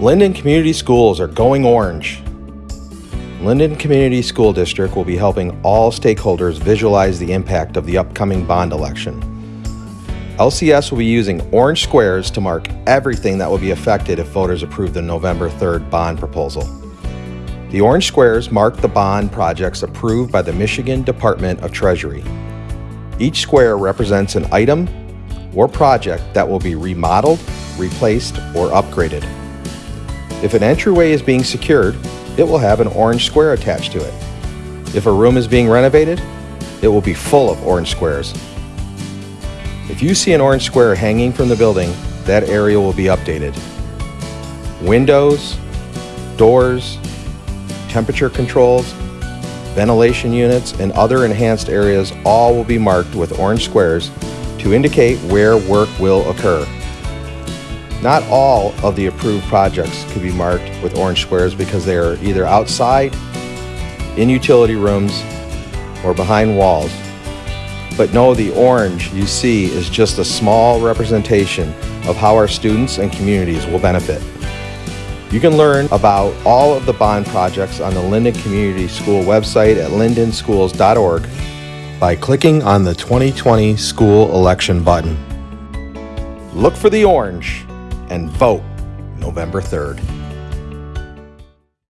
Linden Community Schools are going orange. Linden Community School District will be helping all stakeholders visualize the impact of the upcoming bond election. LCS will be using orange squares to mark everything that will be affected if voters approve the November 3rd bond proposal. The orange squares mark the bond projects approved by the Michigan Department of Treasury. Each square represents an item or project that will be remodeled, replaced, or upgraded. If an entryway is being secured, it will have an orange square attached to it. If a room is being renovated, it will be full of orange squares. If you see an orange square hanging from the building, that area will be updated. Windows, doors, temperature controls, ventilation units, and other enhanced areas all will be marked with orange squares to indicate where work will occur. Not all of the approved projects could be marked with orange squares because they are either outside, in utility rooms, or behind walls. But know the orange you see is just a small representation of how our students and communities will benefit. You can learn about all of the bond projects on the Linden Community School website at lindenschools.org by clicking on the 2020 school election button. Look for the orange and vote November 3rd.